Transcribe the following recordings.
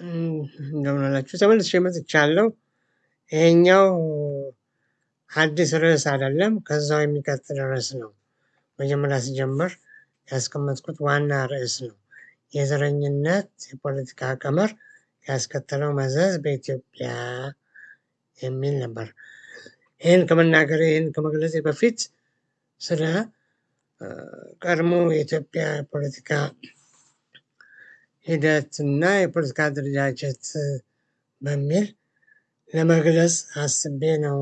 እንደምን አላችሁ ተመልሼ መጥቻለሁ። ይሄኛው አዲስ ርዕስ አይደለም ከዛው የሚቀጥል ርዕስ ነው። መጀመሪያ ስጀምር ያስቀመጥኩት ዋና ርዕስ ነው። የዘረኝነት የፖለቲካ ቀመር ያስከተለው መዘዝ በኢትዮጵያ የሚል ነበር። ይህን ከመናገሬ ይህን ከመግለጼ በፊት ስለ ቀድሞ የኢትዮጵያ ፖለቲካ ሂደት እና የፖለቲካ አደረጃጀት በሚል ለመግለጽ አስቤ ነው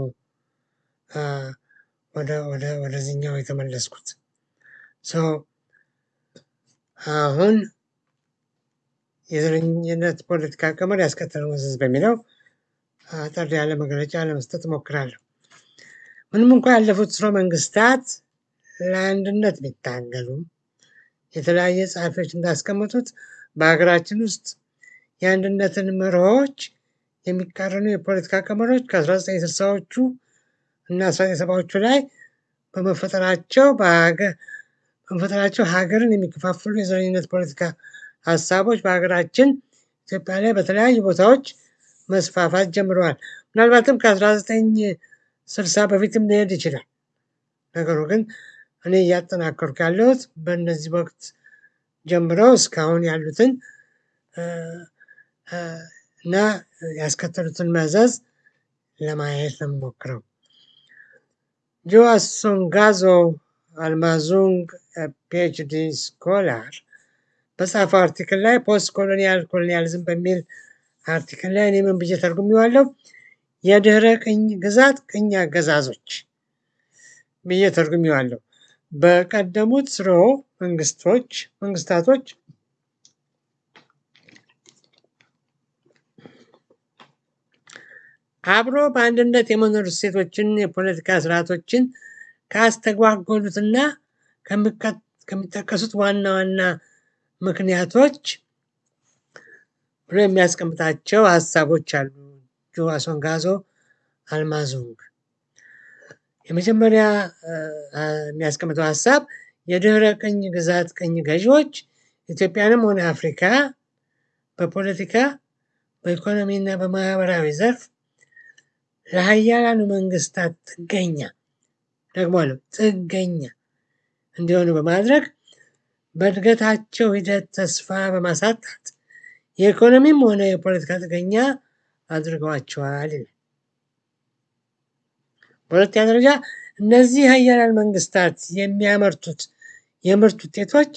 ወደ ወደ ወደዚህኛው የተመለስኩት። አሁን የዘረኝነት ፖለቲካ ቀመር ያስከተለው መዘዝ በሚለው አጠር ያለ መግለጫ ለመስጠት እሞክራለሁ። ምንም እንኳ ያለፉት ስርወ መንግስታት ለአንድነት ቢታገሉም የተለያየ ጸሐፊዎች እንዳስቀመጡት በሀገራችን ውስጥ የአንድነትን መርሆዎች የሚቃረኑ የፖለቲካ ቀመሮች ከ1960ዎቹ እና 1970ዎቹ ላይ በመፈጠራቸው በመፈጠራቸው ሀገርን የሚከፋፍሉ የዘረኝነት ፖለቲካ ሀሳቦች በሀገራችን ኢትዮጵያ ላይ በተለያዩ ቦታዎች መስፋፋት ጀምረዋል። ምናልባትም ከ1960 በፊትም ሊሄድ ይችላል። ነገሩ ግን እኔ እያጠናከርኩ ያለሁት በእነዚህ ወቅት ጀምረው እስካሁን ያሉትን እና ያስከተሉትን መዘዝ ለማየት ነው የምሞክረው። ጆዋስ ሶንጋዞ አልማዙንግ PhD scholar በጻፈው article ላይ post colonial colonialism በሚል article ላይ እኔ ምን ብዬ ተርጉሜዋለሁ? የድህረ ቅኝ ግዛት ቅኝ አገዛዞች ብዬ ተርጉሜዋለሁ። በቀደሙት ስርወ መንግስቶች መንግስታቶች አብሮ በአንድነት የመኖር እሴቶችን የፖለቲካ ስርዓቶችን ካስተጓጎሉትና ከሚጠቀሱት ዋና ዋና ምክንያቶች ብሎ የሚያስቀምጣቸው ሀሳቦች አሉ። ጆዋስ ሶንጋዞ አልማዙንግ የመጀመሪያ የሚያስቀምጠው ሀሳብ የድህረ ቅኝ ግዛት ቅኝ ገዢዎች ኢትዮጵያንም ሆነ አፍሪካ በፖለቲካ በኢኮኖሚና በማህበራዊ ዘርፍ ለሀያላኑ መንግስታት ጥገኛ ደግሞአለው ጥገኛ እንዲሆኑ በማድረግ በእድገታቸው ሂደት ተስፋ በማሳጣት የኢኮኖሚም ሆነ የፖለቲካ ጥገኛ አድርገዋቸዋል ይላል። በሁለተኛ ደረጃ እነዚህ ሀያላን መንግስታት የሚያመርቱት የምርት ውጤቶች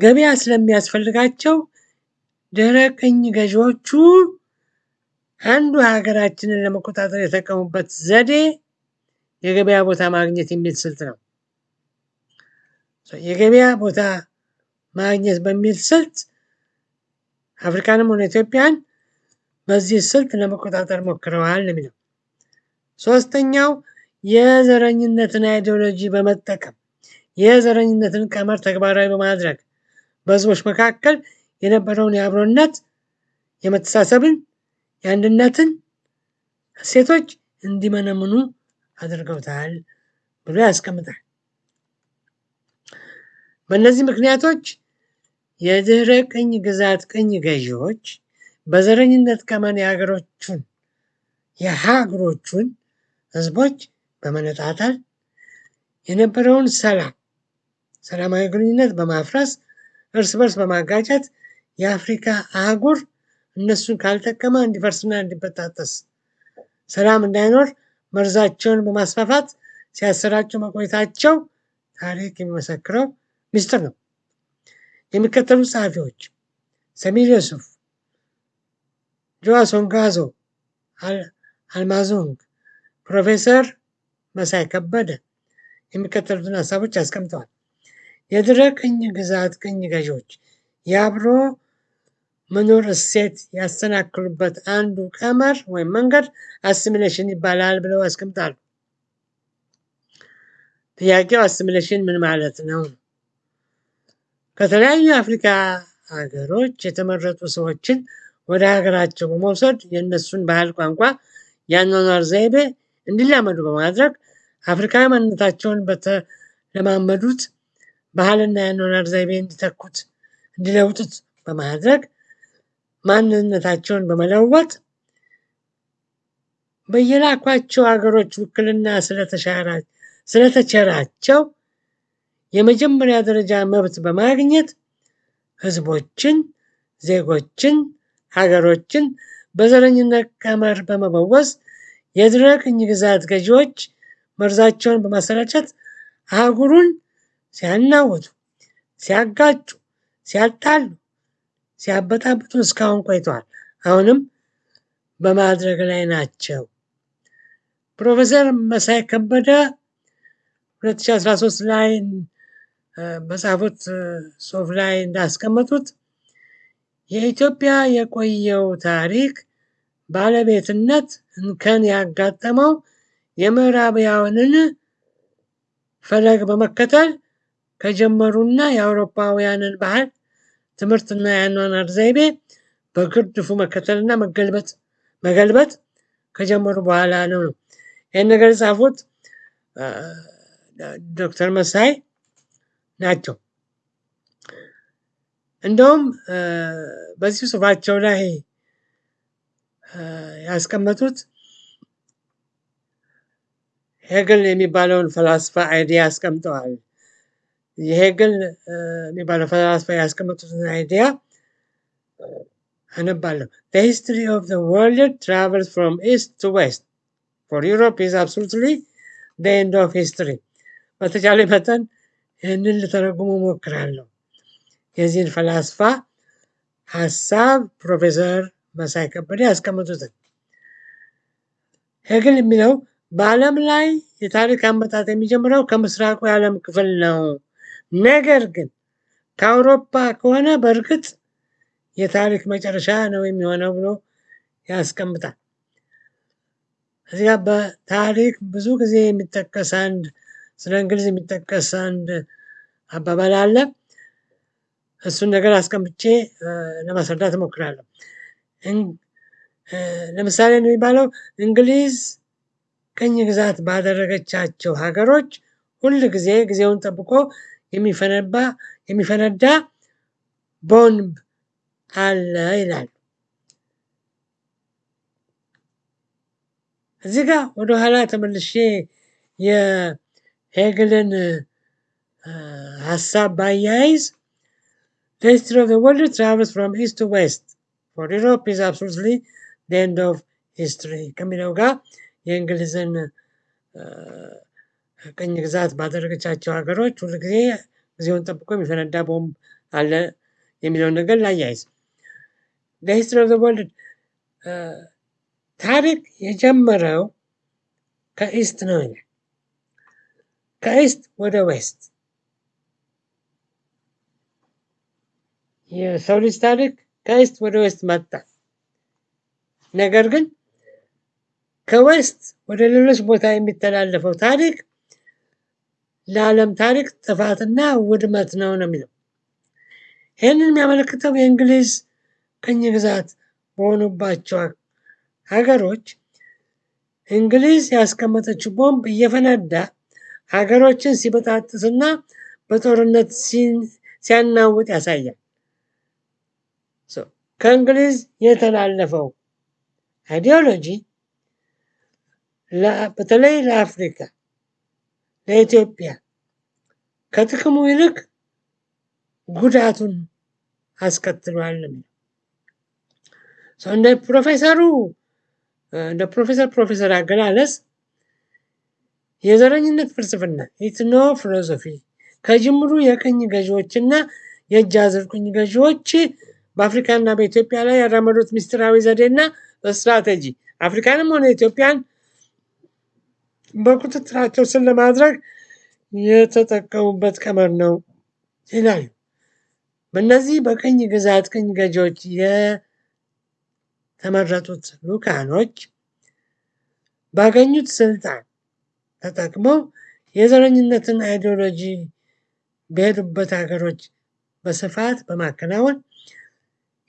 ገበያ ስለሚያስፈልጋቸው ድህረ ቅኝ ገዢዎቹ አንዱ ሀገራችንን ለመቆጣጠር የተጠቀሙበት ዘዴ የገበያ ቦታ ማግኘት የሚል ስልት ነው። የገበያ ቦታ ማግኘት በሚል ስልት አፍሪካንም ሆነ ኢትዮጵያን በዚህ ስልት ለመቆጣጠር ሞክረዋል የሚለው። ሶስተኛው የዘረኝነትን ideology በመጠቀም የዘረኝነትን ቀመር ተግባራዊ በማድረግ በህዝቦች መካከል የነበረውን የአብሮነት የመተሳሰብን የአንድነትን እሴቶች እንዲመነምኑ አድርገውታል ብሎ ያስቀምጣል። በእነዚህ ምክንያቶች የድህረ ቅኝ ግዛት ቅኝ ገዢዎች በዘረኝነት ቀመን የሀገሮቹን የሀገሮቹን ህዝቦች በመነጣጠል የነበረውን ሰላም ሰላማዊ ግንኙነት በማፍረስ እርስ በርስ በማጋጨት የአፍሪካ አህጉር እነሱን ካልጠቀመ እንዲፈርስና እንዲበጣጠስ ሰላም እንዳይኖር መርዛቸውን በማስፋፋት ሲያሰራጩ መቆየታቸው ታሪክ የሚመሰክረው ምስጢር ነው። የሚከተሉት ጸሐፊዎች ሰሚር ዩሱፍ፣ ጆዋስ ሶንጋዞ አልማዙንግ፣ ፕሮፌሰር መሳይ ከበደ የሚከተሉትን ሀሳቦች አስቀምጠዋል። የድህረ ቅኝ ግዛት ቅኝ ገዢዎች የአብሮ መኖር እሴት ያሰናክሉበት አንዱ ቀመር ወይም መንገድ assimilation ይባላል ብለው ያስቀምጣሉ። ጥያቄው assimilation ምን ማለት ነው? ከተለያዩ የአፍሪካ ሀገሮች የተመረጡ ሰዎችን ወደ ሀገራቸው በመውሰድ የእነሱን ባህል፣ ቋንቋ፣ የአኗኗር ዘይቤ እንዲላመዱ በማድረግ አፍሪካዊ ማንነታቸውን በተለማመዱት ባህልና የአኗኗር ዘይቤ እንዲተኩት እንዲለውጡት በማድረግ ማንነታቸውን በመለወጥ በየላኳቸው ሀገሮች ውክልና ስለተቸራቸው የመጀመሪያ ደረጃ መብት በማግኘት ህዝቦችን፣ ዜጎችን፣ ሀገሮችን በዘረኝነት ቀመር በመበወዝ የድህረ ቅኝ ግዛት ገዢዎች መርዛቸውን በማሰራጨት አህጉሩን ሲያናውጡ፣ ሲያጋጩ፣ ሲያጣሉ፣ ሲያበጣብጡ እስካሁን ቆይተዋል። አሁንም በማድረግ ላይ ናቸው። ፕሮፌሰር መሳይ ከበደ 2013 ላይ በጻፉት ጽሁፍ ላይ እንዳስቀመጡት የኢትዮጵያ የቆየው ታሪክ ባለቤትነት እንከን ያጋጠመው የምዕራባውያንን ፈለግ በመከተል ከጀመሩና የአውሮፓውያንን ባህል ትምህርትና የአኗኗር ዘይቤ በግርድፉ መከተልና መገልበጥ መገልበጥ ከጀመሩ በኋላ ነው ይህን ነገር የጻፉት ዶክተር መሳይ ናቸው። እንደውም በዚህ ጽሁፋቸው ላይ ያስቀመጡት ሄግል የሚባለውን ፈላስፋ idea አስቀምጠዋል። የሄግል የሚባለው ፈላስፋ ያስቀመጡትን idea አነባለሁ። The history of the world travels from east to west. For Europe is absolutely the end of history. በተቻለ መጠን ይህንን ልተረጉሙ ሞክራለሁ። የዚህን ፈላስፋ ሀሳብ ፕሮፌሰር መሳይ ከበደ ያስቀመጡትን ሄግል የሚለው በዓለም ላይ የታሪክ አመጣጥ የሚጀምረው ከምስራቁ የዓለም ክፍል ነው። ነገር ግን ከአውሮፓ ከሆነ በእርግጥ የታሪክ መጨረሻ ነው የሚሆነው ብሎ ያስቀምጣል። እዚያ በታሪክ ብዙ ጊዜ የሚጠቀስ አንድ ስለ እንግሊዝ የሚጠቀስ አንድ አባባል አለ። እሱን ነገር አስቀምጬ ለማስረዳት እሞክራለሁ። ለምሳሌ የሚባለው እንግሊዝ ቅኝ ግዛት ባደረገቻቸው ሀገሮች ሁል ጊዜ ጊዜውን ጠብቆ የሚፈነባ የሚፈነዳ ቦምብ አለ ይላል። እዚህ ጋር ወደኋላ ተመልሼ የሄግልን ሀሳብ ባያይዝ The history of the world travels from east to west. Europe is absolutely the end of history ከሚለው ጋር የእንግሊዝን ቅኝ ግዛት ባደረገቻቸው ሀገሮች ሁል ጊዜ ጊዜውን ጠብቆ የሚፈነዳ ቦምብ አለ የሚለውን ነገር ላያይዝ። of the world ታሪክ የጀመረው ከ East ነው ይላል። ከ East ወደ West የሰው ልጅ ታሪክ ከ East ወደ West መጣ። ነገር ግን ከዌስት ወደ ሌሎች ቦታ የሚተላለፈው ታሪክ ለዓለም ታሪክ ጥፋትና ውድመት ነው ነው የሚለው። ይህንን የሚያመለክተው የእንግሊዝ ቅኝ ግዛት በሆኑባቸው ሀገሮች እንግሊዝ ያስቀመጠችው ቦምብ እየፈነዳ ሀገሮችን ሲበጣጥስና በጦርነት ሲያናውጥ ያሳያል። ከእንግሊዝ የተላለፈው ideology በተለይ ለአፍሪካ፣ ለኢትዮጵያ ከጥቅሙ ይልቅ ጉዳቱን አስከትሏል። እንደ ፕሮፌሰሩ እንደ ፕሮፌሰር ፕሮፌሰር አገላለጽ የዘረኝነት ፍልስፍና ethno philosophy ከጅምሩ የቅኝ ገዢዎችና የእጅ አዙር ቅኝ ገዢዎች በአፍሪካና በኢትዮጵያ ላይ ያራመዱት ምስጢራዊ ዘዴና ስትራቴጂ አፍሪካንም ሆነ ኢትዮጵያን በቁጥጥራቸው ስር ለማድረግ የተጠቀሙበት ቀመር ነው ይላሉ። በእነዚህ በቅኝ ግዛት ቅኝ ገዢዎች የተመረጡት ልኡካኖች ባገኙት ስልጣን ተጠቅመው የዘረኝነትን ideology በሄዱበት ሀገሮች በስፋት በማከናወን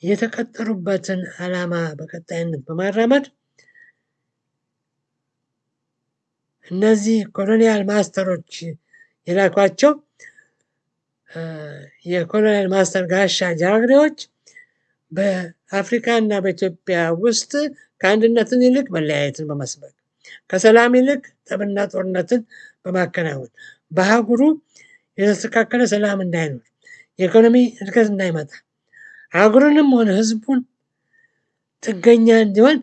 የተቀጠሩበትን ዓላማ በቀጣይነት በማራመድ እነዚህ colonial master ኦች የላኳቸው የ colonial master ጋሻ ጃግሬዎች በአፍሪካ እና በኢትዮጵያ ውስጥ ከአንድነትን ይልቅ መለያየትን በመስበክ ከሰላም ይልቅ ጠብና ጦርነትን በማከናወን በአህጉሩ የተስተካከለ ሰላም እንዳይኖር የኢኮኖሚ እድገት እንዳይመጣ አህጉሩንም ሆነ ህዝቡን ጥገኛ እንዲሆን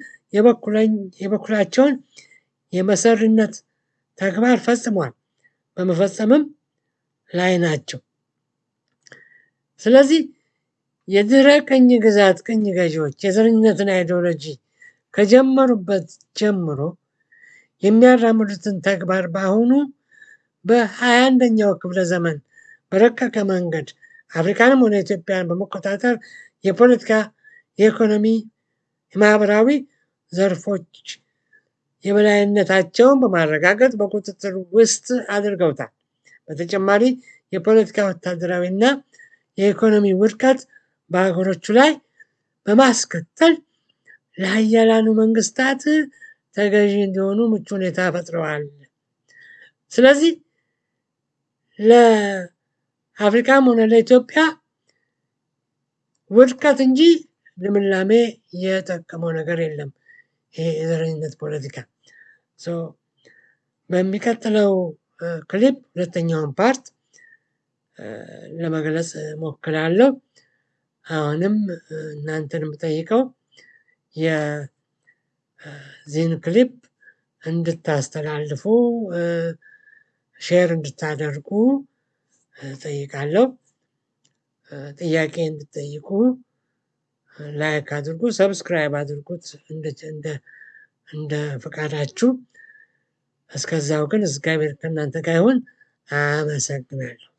የበኩላቸውን የመሰሪነት ተግባር ፈጽሟል፣ በመፈጸምም ላይ ናቸው። ስለዚህ የድህረ ቅኝ ግዛት ቅኝ ገዢዎች የዘረኝነትን አይዲዮሎጂ ከጀመሩበት ጀምሮ የሚያራምዱትን ተግባር በአሁኑ በሃያ አንደኛው ክፍለ ዘመን በረቀቀ መንገድ አፍሪካንም ሆነ ኢትዮጵያን በመቆጣጠር የፖለቲካ፣ የኢኮኖሚ፣ የማህበራዊ ዘርፎች የበላይነታቸውን በማረጋገጥ በቁጥጥር ውስጥ አድርገውታል። በተጨማሪ የፖለቲካ ወታደራዊ እና የኢኮኖሚ ውድቀት በሀገሮቹ ላይ በማስከተል ለሀያላኑ መንግስታት ተገዢ እንዲሆኑ ምቹ ሁኔታ ፈጥረዋል። ስለዚህ ለአፍሪካም ሆነ ለኢትዮጵያ ውድቀት እንጂ ልምላሜ የጠቀመው ነገር የለም። ይሄ የዘረኝነት ፖለቲካ በሚቀጥለው ክሊፕ ሁለተኛውን part ለመግለጽ ሞክራለሁ። አሁንም እናንተን የምጠይቀው የዚህን ክሊፕ እንድታስተላልፉ share እንድታደርጉ ጠይቃለሁ። ጥያቄ እንድጠይቁ like አድርጉ፣ subscribe አድርጉት እንደ ፈቃዳችሁ። እስከዛው ግን እግዚአብሔር ከእናንተ ጋር ይሁን። አመሰግናለሁ።